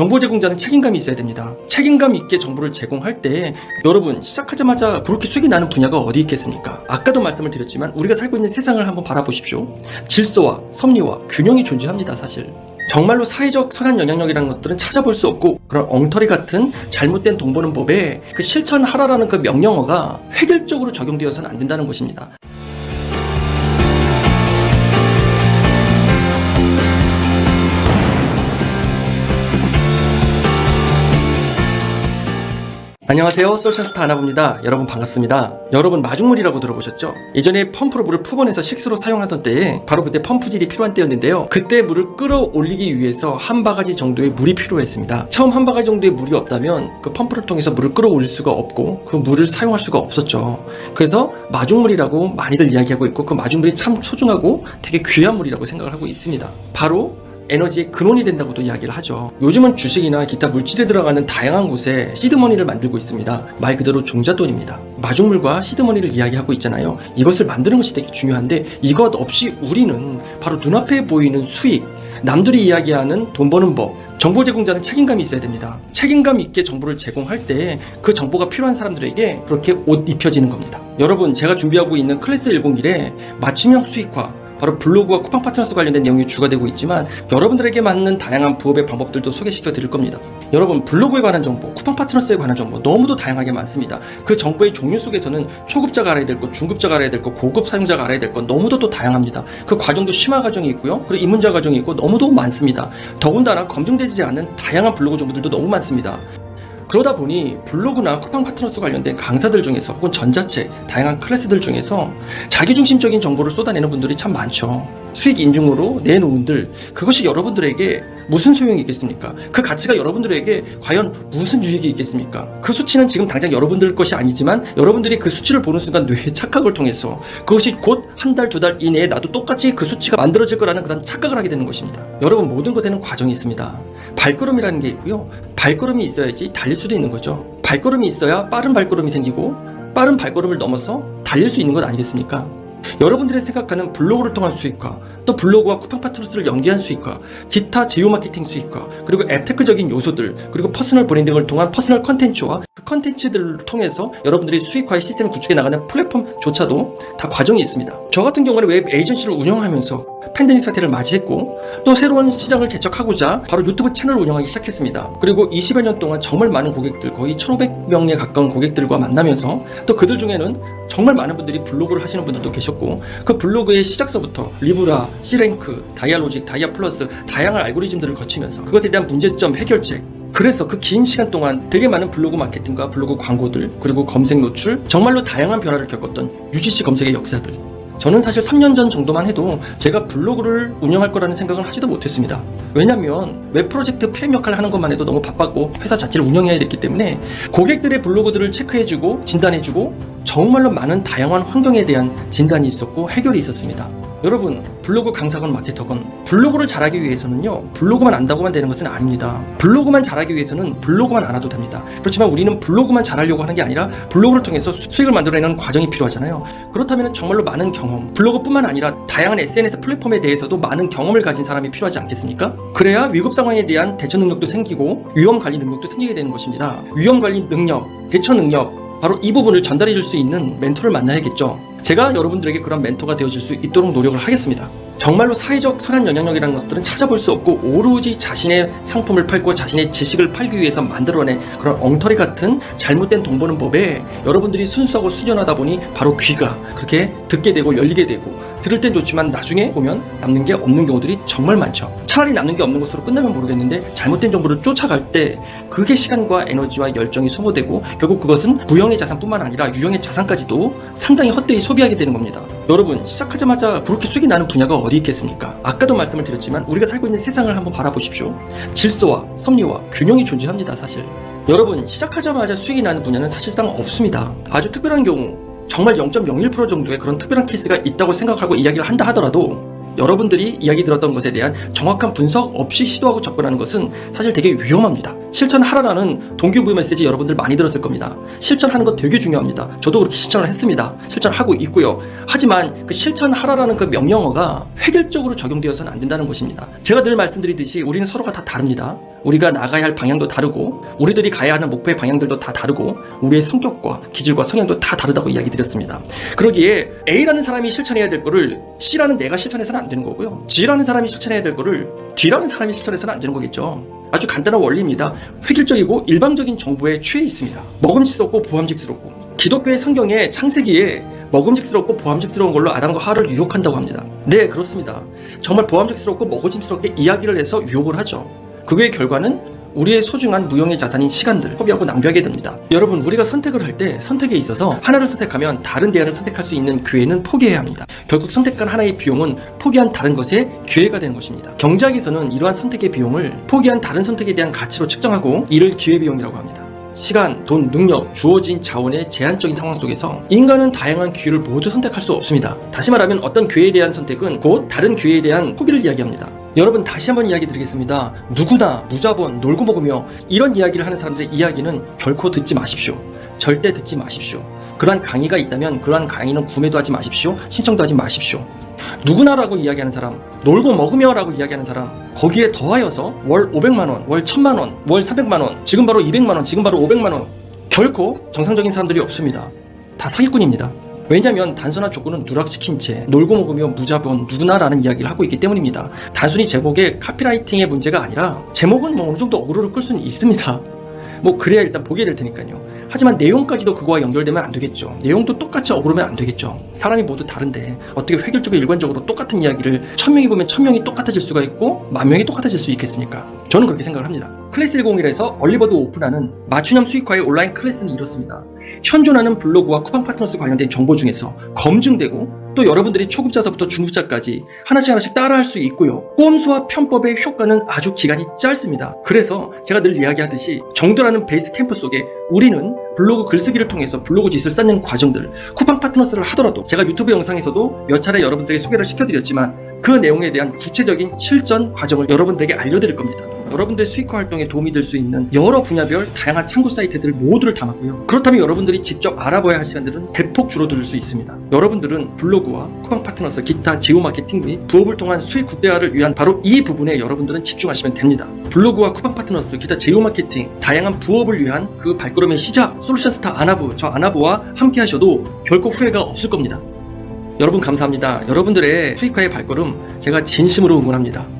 정보 제공자는 책임감이 있어야 됩니다. 책임감 있게 정보를 제공할 때 여러분 시작하자마자 그렇게 수익이 나는 분야가 어디 있겠습니까? 아까도 말씀을 드렸지만 우리가 살고 있는 세상을 한번 바라보십시오. 질서와 섭리와 균형이 존재합니다, 사실. 정말로 사회적 선한 영향력이라는 것들은 찾아볼 수 없고 그런 엉터리 같은 잘못된 돈 버는 법에 그 실천하라라는 그 명령어가 획일적으로 적용되어서는 안 된다는 것입니다. 안녕하세요. 솔션스타 아나봅니다. 여러분 반갑습니다. 여러분 마중물이라고 들어보셨죠? 예전에 펌프로 물을 푸번해서 식수로 사용하던 때에 바로 그때 펌프질이 필요한 때였는데요. 그때 물을 끌어올리기 위해서 한 바가지 정도의 물이 필요했습니다. 처음 한 바가지 정도의 물이 없다면 그 펌프를 통해서 물을 끌어올릴 수가 없고 그 물을 사용할 수가 없었죠. 그래서 마중물이라고 많이들 이야기하고 있고 그 마중물이 참 소중하고 되게 귀한 물이라고 생각을 하고 있습니다. 바로 에너지의 근원이 된다고도 이야기를 하죠. 요즘은 주식이나 기타 물질에 들어가는 다양한 곳에 시드머니를 만들고 있습니다. 말 그대로 종잣돈입니다. 마중물과 시드머니를 이야기하고 있잖아요. 이것을 만드는 것이 되게 중요한데 이것 없이 우리는 바로 눈앞에 보이는 수익, 남들이 이야기하는 돈 버는 법, 정보 제공자는 책임감이 있어야 됩니다. 책임감 있게 정보를 제공할 때 그 정보가 필요한 사람들에게 그렇게 옷 입혀지는 겁니다. 여러분, 제가 준비하고 있는 클래스 101에 맞춤형 수익화, 바로 블로그와 쿠팡 파트너스 관련된 내용이 주가 되고 있지만 여러분들에게 맞는 다양한 부업의 방법들도 소개시켜 드릴 겁니다. 여러분 블로그에 관한 정보, 쿠팡 파트너스에 관한 정보 너무도 다양하게 많습니다. 그 정보의 종류 속에서는 초급자가 알아야 될 것, 중급자가 알아야 될 것, 고급 사용자가 알아야 될 것 너무도 또 다양합니다. 그 과정도 심화 과정이 있고요. 그리고 입문자 과정이 있고 너무도 많습니다. 더군다나 검증되지 않은 다양한 블로그 정보들도 너무 많습니다. 그러다 보니 블로그나 쿠팡 파트너스 관련된 강사들 중에서 혹은 전자책, 다양한 클래스들 중에서 자기중심적인 정보를 쏟아내는 분들이 참 많죠. 수익 인증으로 내놓은들 그것이 여러분들에게 무슨 소용이 있겠습니까? 그 가치가 여러분들에게 과연 무슨 유익이 있겠습니까? 그 수치는 지금 당장 여러분들 것이 아니지만 여러분들이 그 수치를 보는 순간 뇌의 착각을 통해서 그것이 곧 한 달, 두 달 이내에 나도 똑같이 그 수치가 만들어질 거라는 그런 착각을 하게 되는 것입니다. 여러분 모든 것에는 과정이 있습니다. 발걸음이라는 게 있고요. 발걸음이 있어야지 달릴 수도 있는 거죠. 발걸음이 있어야 빠른 발걸음이 생기고 빠른 발걸음을 넘어서 달릴 수 있는 것 아니겠습니까? 여러분들이 생각하는 블로그를 통한 수익화, 또 블로그와 쿠팡 파트너스를 연계한 수익화, 기타 제휴 마케팅 수익화, 그리고 앱테크적인 요소들, 그리고 personal branding을 통한 personal 컨텐츠와 그 컨텐츠들을 통해서 여러분들이 수익화의 시스템을 구축해 나가는 플랫폼조차도 다 과정이 있습니다. 저 같은 경우는 web agency를 운영하면서 팬데믹 사태를 맞이했고 또 새로운 시장을 개척하고자 바로 유튜브 채널을 운영하기 시작했습니다. 그리고 20여 년 동안 정말 많은 고객들 거의 1500명에 가까운 고객들과 만나면서 또 그들 중에는 정말 많은 분들이 블로그를 하시는 분들도 계셨고 그 블로그의 시작서부터 리브라, C랭크, 다이아로직, 다이아플러스 다양한 알고리즘들을 거치면서 그것에 대한 문제점 해결책 그래서 그 긴 시간 동안 되게 많은 블로그 마케팅과 블로그 광고들 그리고 검색 노출 정말로 다양한 변화를 겪었던 UGC 검색의 역사들 저는 사실 3년 전 정도만 해도 제가 블로그를 운영할 거라는 생각을 하지도 못했습니다. 왜냐면 웹 프로젝트 PM 역할을 하는 것만 해도 너무 바빴고 회사 자체를 운영해야 됐기 때문에 고객들의 블로그들을 체크해주고 진단해주고 정말로 많은 다양한 환경에 대한 진단이 있었고 해결이 있었습니다. 여러분 블로그 강사건 마케터건 블로그를 잘하기 위해서는요 블로그만 안다고만 되는 것은 아닙니다 블로그만 잘하기 위해서는 블로그만 알아도 됩니다 그렇지만 우리는 블로그만 잘하려고 하는 게 아니라 블로그를 통해서 수익을 만들어내는 과정이 필요하잖아요 그렇다면 정말로 많은 경험 블로그뿐만 아니라 다양한 SNS 플랫폼에 대해서도 많은 경험을 가진 사람이 필요하지 않겠습니까? 그래야 위급 상황에 대한 대처 능력도 생기고 위험 관리 능력도 생기게 되는 것입니다 위험 관리 능력, 대처 능력 바로 이 부분을 전달해 줄 수 있는 멘토를 만나야겠죠 제가 여러분들에게 그런 멘토가 되어줄 수 있도록 노력을 하겠습니다. 정말로 사회적 선한 영향력이라는 것들은 찾아볼 수 없고 오로지 자신의 상품을 팔고 자신의 지식을 팔기 위해서 만들어낸 그런 엉터리 같은 잘못된 돈 버는 법에 여러분들이 순수하고 수련하다 보니 바로 귀가 그렇게 듣게 되고 열리게 되고 들을 땐 좋지만 나중에 보면 남는 게 없는 경우들이 정말 많죠. 차라리 남는 게 없는 것으로 끝나면 모르겠는데 잘못된 정보를 쫓아갈 때 그게 시간과 에너지와 열정이 소모되고 결국 그것은 무형의 자산뿐만 아니라 유형의 자산까지도 상당히 헛되이 소비하게 되는 겁니다. 여러분 시작하자마자 그렇게 수익이 나는 분야가 어디 있겠습니까? 아까도 말씀을 드렸지만 우리가 살고 있는 세상을 한번 바라보십시오. 질서와 섭리와 균형이 존재합니다 사실. 여러분 시작하자마자 수익이 나는 분야는 사실상 없습니다. 아주 특별한 경우 정말 0.01% 정도의 그런 특별한 케이스가 있다고 생각하고 이야기를 한다 하더라도 여러분들이 이야기 들었던 것에 대한 정확한 분석 없이 시도하고 접근하는 것은 사실 되게 위험합니다. 실천하라라는 동기부여 메시지 여러분들 많이 들었을 겁니다. 실천하는 건 되게 중요합니다. 저도 그렇게 실천을 했습니다. 실천하고 있고요. 하지만 그 실천하라라는 그 명령어가 획일적으로 적용되어서는 안 된다는 것입니다. 제가 늘 말씀드리듯이 우리는 서로가 다 다릅니다. 우리가 나가야 할 방향도 다르고 우리들이 가야 하는 목표의 방향들도 다 다르고 우리의 성격과 기질과 성향도 다 다르다고 이야기 드렸습니다. 그러기에 A라는 사람이 실천해야 될 거를 C라는 내가 실천해서는 안 되는 거고요. G라는 사람이 실천해야 될 거를 D라는 사람이 실천해서는 안 되는 거겠죠. 아주 간단한 원리입니다. 획일적이고 일방적인 정보에 취해 있습니다. 먹음직스럽고 보함직스럽고 기독교의 성경에 창세기에 먹음직스럽고 보함직스러운 걸로 아담과 하와를 유혹한다고 합니다. 네, 그렇습니다. 정말 보함직스럽고 먹음직스럽게 이야기를 해서 유혹을 하죠. 그의 결과는 우리의 소중한 무형의 자산인 시간들 허비하고 낭비하게 됩니다. 여러분 우리가 선택을 할 때 선택에 있어서 하나를 선택하면 다른 대안을 선택할 수 있는 기회는 포기해야 합니다. 결국 선택한 하나의 비용은 포기한 다른 것의 기회가 되는 것입니다. 경제학에서는 이러한 선택의 비용을 포기한 다른 선택에 대한 가치로 측정하고 이를 기회비용이라고 합니다. 시간, 돈, 능력, 주어진 자원의 제한적인 상황 속에서 인간은 다양한 기회를 모두 선택할 수 없습니다. 다시 말하면 어떤 기회에 대한 선택은 곧 다른 기회에 대한 포기를 이야기합니다. 여러분 다시 한번 이야기 드리겠습니다. 누구나 무자본 놀고 먹으며 이런 이야기를 하는 사람들의 이야기는 결코 듣지 마십시오. 절대 듣지 마십시오. 그러한 강의가 있다면 그러한 강의는 구매도 하지 마십시오. 신청도 하지 마십시오. 누구나라고 이야기하는 사람, 놀고 먹으며라고 이야기하는 사람, 거기에 더하여서 월 500만원, 월 1000만원, 월 400만원, 지금 바로 200만원, 지금 바로 500만원. 결코 정상적인 사람들이 없습니다. 다 사기꾼입니다. 왜냐하면 단순한 조건은 누락시킨 채 놀고 먹으며 무자본 누구나라는 이야기를 하고 있기 때문입니다. 단순히 제목의 copywriting의 문제가 아니라 제목은 뭐 어느 정도 어그로를 끌 수는 있습니다. 뭐 그래야 일단 보게 될 테니까요. 하지만 내용까지도 그거와 연결되면 안 되겠죠. 내용도 똑같이 어그로면 안 되겠죠. 사람이 모두 다른데 어떻게 획일적으로 일관적으로 똑같은 이야기를 천 명이 보면 천 명이 똑같아질 수가 있고 만 명이 똑같아질 수 있겠습니까? 저는 그렇게 생각을 합니다. 클래스 101에서 early bird 오픈하는 맞춤형 수익화의 온라인 클래스는 이렇습니다. 현존하는 블로그와 쿠팡 파트너스 관련된 정보 중에서 검증되고 또 여러분들이 초급자서부터 중급자까지 하나씩 하나씩 따라할 수 있고요. 꼼수와 편법의 효과는 아주 기간이 짧습니다. 그래서 제가 늘 이야기하듯이 정도라는 베이스 캠프 속에 우리는 블로그 글쓰기를 통해서 블로그 지수를 쌓는 과정들 쿠팡 파트너스를 하더라도 제가 유튜브 영상에서도 몇 차례 여러분들에게 소개를 시켜드렸지만 그 내용에 대한 구체적인 실전 과정을 여러분들에게 알려드릴 겁니다. 여러분들 수익화 활동에 도움이 될 수 있는 여러 분야별 다양한 참고 사이트들 모두를 담았고요. 그렇다면 여러분들이 직접 알아봐야 할 시간들은 대폭 줄어들 수 있습니다. 여러분들은 블로그와 쿠팡 파트너스, 기타 제휴 마케팅 및 부업을 통한 수익 극대화를 위한 바로 이 부분에 여러분들은 집중하시면 됩니다. 블로그와 쿠팡 파트너스, 기타 제휴 마케팅, 다양한 부업을 위한 그 발걸음의 시작, 솔루션 스타 아나부, 저 아나부와 함께 하셔도 결코 후회가 없을 겁니다. 여러분 감사합니다. 여러분들의 수익화의 발걸음 제가 진심으로 응원합니다.